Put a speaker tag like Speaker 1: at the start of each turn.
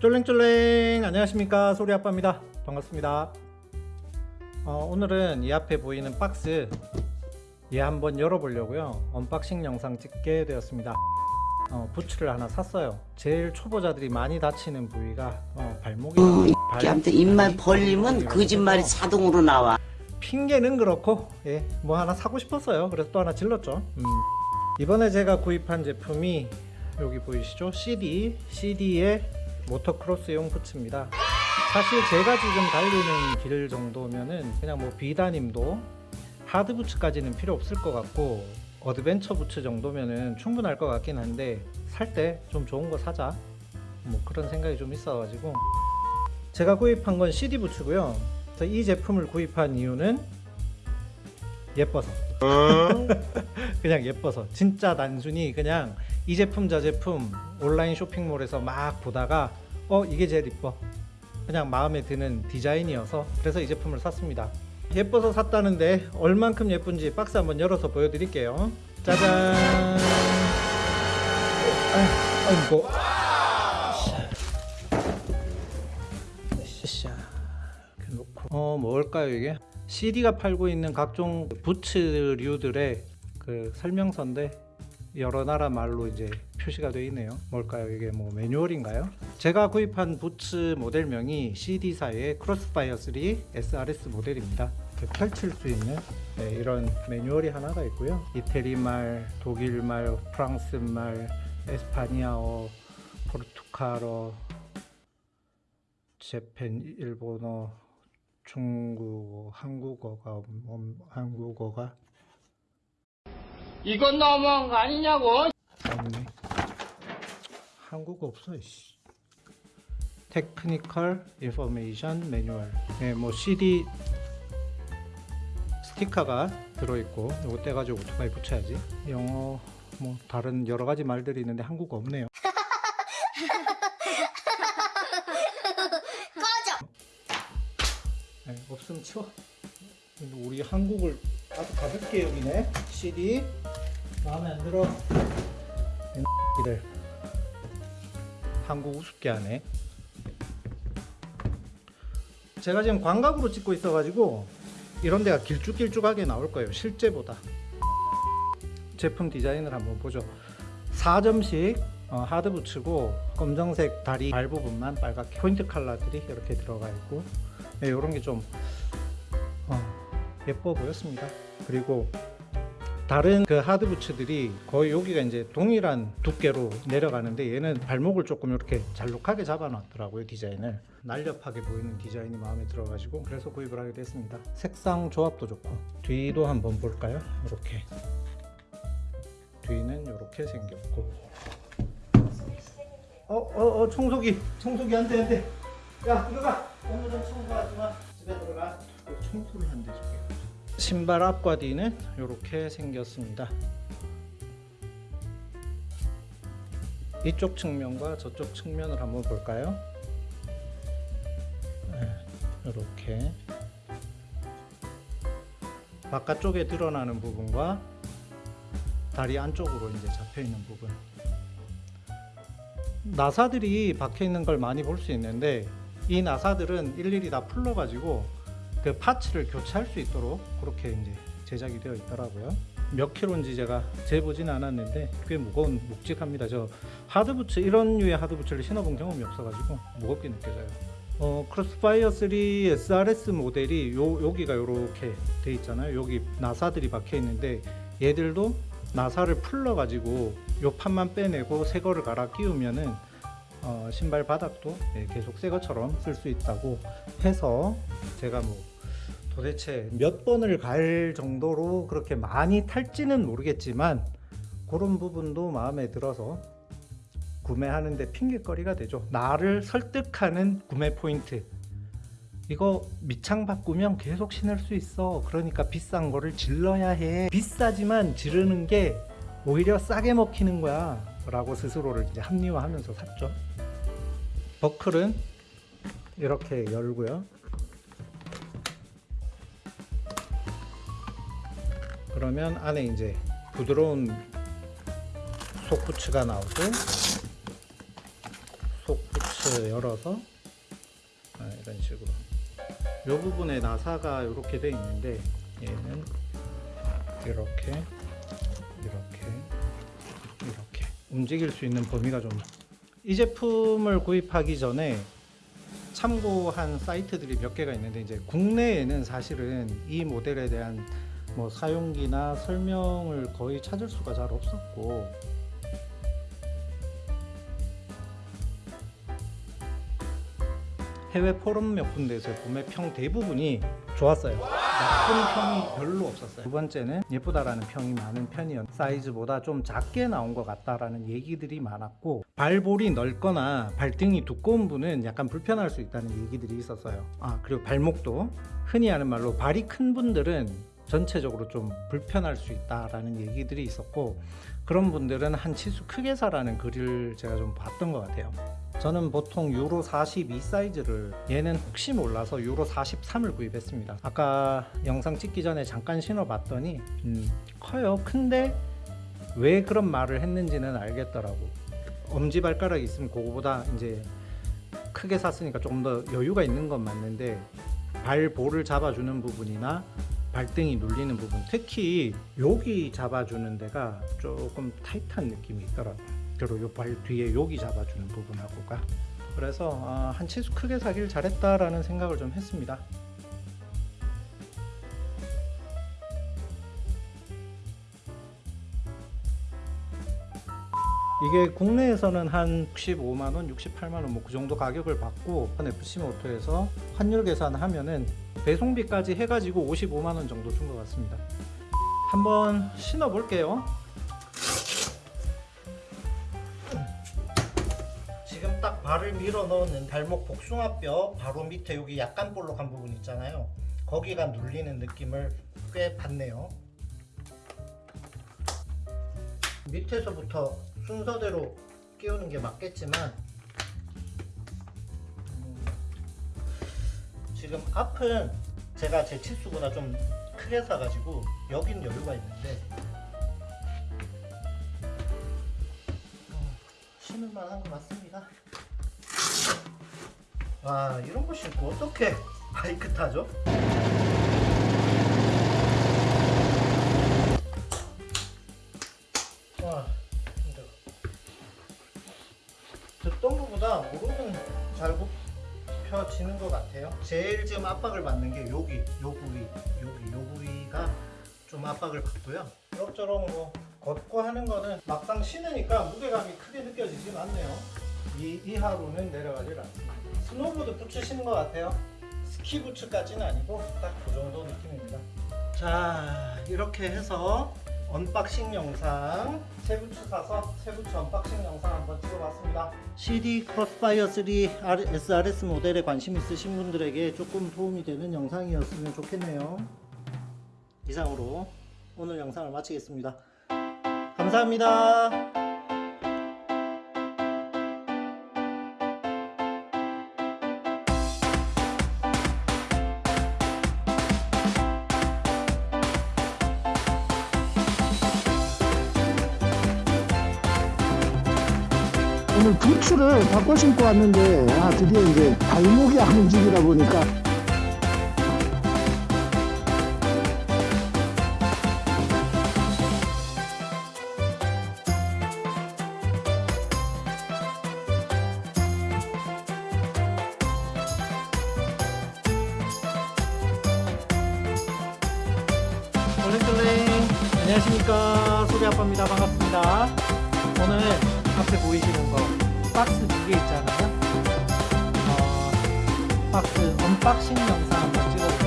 Speaker 1: 쫄랭쫄랭. 안녕하십니까. 소리아빠입니다. 반갑습니다. 어, 오늘은 이 앞에 보이는 박스 얘 한번 열어보려고요. unboxing 영상 찍게 되었습니다. 어, 부츠를 하나 샀어요. 제일 초보자들이 많이 다치는 부위가 어, 발목이랑 발-
Speaker 2: 아무튼 입만 벌리면 거짓말이 자동으로 나와.
Speaker 1: 핑계는 그렇고 예, 뭐 하나 사고 싶었어요. 그래서 또 하나 질렀죠. 음. 이번에 제가 구입한 제품이 여기 보이시죠? CD CD의 모터크로스용 부츠입니다. 사실 제가 지금 달리는 길 정도면은 그냥 뭐 비단임도 hard 부츠까지는 필요 없을 것 같고 adventure 부츠 정도면은 충분할 것 같긴 한데 살 때 좀 좋은 거 사자. 뭐 그런 생각이 좀 있어 가지고. 제가 구입한 건 SIDI 부츠고요. 이 제품을 구입한 이유는 예뻐서. 그냥 예뻐서. 진짜 단순히 그냥 이 제품 저 제품 온라인 쇼핑몰에서 막 보다가 어 이게 제일 이뻐. 그냥 마음에 드는 디자인이어서 그래서 이 제품을 샀습니다. 예뻐서 샀다는데 얼만큼 예쁜지 박스 한번 열어서 보여드릴게요. 짜잔! 아이고. 샤. 이렇게 놓고. 어 뭘까요 이게? CD가 팔고 있는 각종 부츠류들의 그 설명서인데 여러 나라 말로 이제 표시가 되어 있네요. 뭘까요? 이게 뭐 매뉴얼인가요? 제가 구입한 부츠 모델명이 CD사의 크로스파이어 3 SRS 모델입니다. 펼칠 수 있는 네, 이런 매뉴얼이 하나가 있고요. 이태리 말 독일 말 프랑스 말 에스파니아어 포르투갈어 Japan 일본어 중국어 한국어가 음, 한국어가
Speaker 3: 이건 너무한 거 아니냐고.
Speaker 1: 없네 한국어 없어 씨. technical information manual 네, 뭐 SIDI 스티커가 들어있고 이거 떼가지고 오토바이 붙여야지. 영어 뭐 다른 여러 가지 말들이 있는데 한국어 없네요. 네, 없으면 치워. 우리 한국을 아주 가볍게 여기네. CD 마음에 안 들어. 이들 한국 우습게 하네. 제가 지금 광각으로 찍고 있어 가지고 이런 데가 길쭉길쭉하게 나올 거예요 실제보다. 제품 디자인을 한번 보죠. 4점씩 어, 하드 부츠고 검정색 다리 발 부분만 빨갛게 포인트 컬러들이 이렇게 들어가 있고 네, 이런 게좀 어, 예뻐 보였습니다. 그리고 다른 그 하드 부츠들이 거의 여기가 이제 동일한 두께로 내려가는데 얘는 발목을 조금 이렇게 잘록하게 잡아 놨더라고요 디자인을. 날렵하게 보이는 디자인이 마음에 들어 가지고 그래서 구입을 하게 됐습니다. 색상 조합도 좋고. 뒤도 한번 볼까요? 이렇게. 뒤는 이렇게 생겼고. 어어어 청소기 청소기 한대 한대 야 들어가 오늘은 청소하지 마 집에 들어가. 청소를 한대 줄게 신발 앞과 뒤는 이렇게 생겼습니다. 이쪽 측면과 저쪽 측면을 한번 볼까요? 이렇게. 바깥쪽에 드러나는 부분과 다리 안쪽으로 이제 잡혀 있는 부분. 나사들이 박혀 있는 걸 많이 볼 수 있는데 이 나사들은 일일이 다 풀러 가지고 그 파츠를 교체할 수 있도록 그렇게 이제 제작이 되어 있더라고요. 몇 킬로인지 제가 재보진 않았는데 꽤 무거운 묵직합니다. 저 하드부츠 이런 류의 하드부츠를 신어본 경험이 없어가지고 무겁게 느껴져요. 어, 크로스파이어 3 SRS 모델이 요, 여기가 이렇게 돼 있잖아요. 여기 나사들이 박혀 있는데 얘들도 나사를 풀러 가지고 요 판만 빼내고 새 거를 갈아 끼우면은 어, 신발 바닥도 예, 계속 새 것처럼 쓸 수 있다고 해서 제가 뭐 도대체 몇 번을 갈 정도로 그렇게 많이 탈지는 모르겠지만 그런 부분도 마음에 들어서 구매하는데 핑계거리가 되죠. 나를 설득하는 구매 포인트. 이거 밑창 바꾸면 계속 신을 수 있어. 그러니까 비싼 거를 질러야 해. 비싸지만 지르는 게 오히려 싸게 먹히는 거야 라고 스스로를 이제 합리화하면서 샀죠. 버클은 이렇게 열고요 그러면 안에 이제 부드러운 속부츠가 나오고 박스 열어서 아, 이런 식으로. 이 부분에 나사가 이렇게 돼 있는데 얘는 이렇게 이렇게 이렇게 움직일 수 있는 범위가 좀 이 제품을 구입하기 전에 참고한 사이트들이 몇 개가 있는데 이제 국내에는 사실은 이 모델에 대한 뭐 사용기나 설명을 거의 찾을 수가 잘 없었고 해외 포럼 몇 군데에서 구매 평 대부분이 좋았어요. 나쁜 평이 별로 없었어요. 두 번째는 예쁘다라는 평이 많은 편이었. 사이즈보다 좀 작게 나온 것 같다라는 얘기들이 많았고 발볼이 넓거나 발등이 두꺼운 분은 약간 불편할 수 있다는 얘기들이 있었어요. 아 그리고 발목도 흔히 하는 말로 발이 큰 분들은 전체적으로 좀 불편할 수 있다라는 얘기들이 있었고 그런 분들은 한 치수 크게 사라는 글을 제가 좀 봤던 것 같아요. 저는 보통 유로 42 사이즈를 얘는 혹시 몰라서 유로 43을 구입했습니다. 아까 영상 찍기 전에 잠깐 신어봤더니 음, 커요. 큰데 왜 그런 말을 했는지는 알겠더라고. 엄지 발가락이 있으면 그거보다 이제 크게 샀으니까 조금 더 여유가 있는 건 맞는데 발볼을 잡아주는 부분이나 발등이 눌리는 부분 특히 여기 잡아주는 데가 조금 타이트한 느낌이 있더라고요. 그리고 요 발 뒤에 여기 잡아주는 부분하고가. 그래서 아, 한 치수 크게 사길 잘했다라는 생각을 좀 했습니다 이게 국내에서는 한 65만원, 68만원 뭐 그 정도 가격을 받고 FC 모토에서 환율 계산하면은 배송비까지 해가지고 55만원 정도 준 것 같습니다. 한번 신어 볼게요. 지금 딱 발을 밀어 넣는 발목 복숭아뼈 바로 밑에 여기 약간 볼록한 부분 있잖아요. 거기가 눌리는 느낌을 꽤 받네요. 밑에서부터 순서대로 끼우는 게 맞겠지만 음, 지금 앞은 제가 제 치수보다 좀 크게 사가지고 여긴 여유가 있는데 음, 신을만 한 것 같습니다 와 이런 거 신고 어떻게 바이크 타죠? 것보다 무릎은 잘 굽혀지는 것 같아요. 제일 지금 압박을 받는 게 여기 요 부위 여기 요 부위가 좀 압박을 받고요. 이럭저럭 뭐 걷고 하는 거는 막상 신으니까 무게감이 크게 느껴지진 않네요. 이, 이 이하로는 내려가질 않습니다. 부츠 신은 것 같아요. 스키 부츠까지는 아니고 딱 그 정도 느낌입니다. 자 이렇게 해서 unboxing 영상 새 부츠 사서 새 부츠 unboxing 영상 한번 CD 크로스파이어 3 SRS 모델에 관심 있으신 분들에게 조금 도움이 되는 영상이었으면 좋겠네요. 이상으로 오늘 영상을 마치겠습니다. 감사합니다
Speaker 2: 오늘 부츠를 바꿔 신고 왔는데 아 드디어 이제 발목이 안 움직이다 보니까.
Speaker 1: 쫄랭쫄랭. 안녕하십니까. 소리 아빠입니다. 반갑습니다. 오늘 앞에 보이시는 거 박스 두 개 있잖아요. 어, 박스 언박싱 영상 한번 찍어볼게요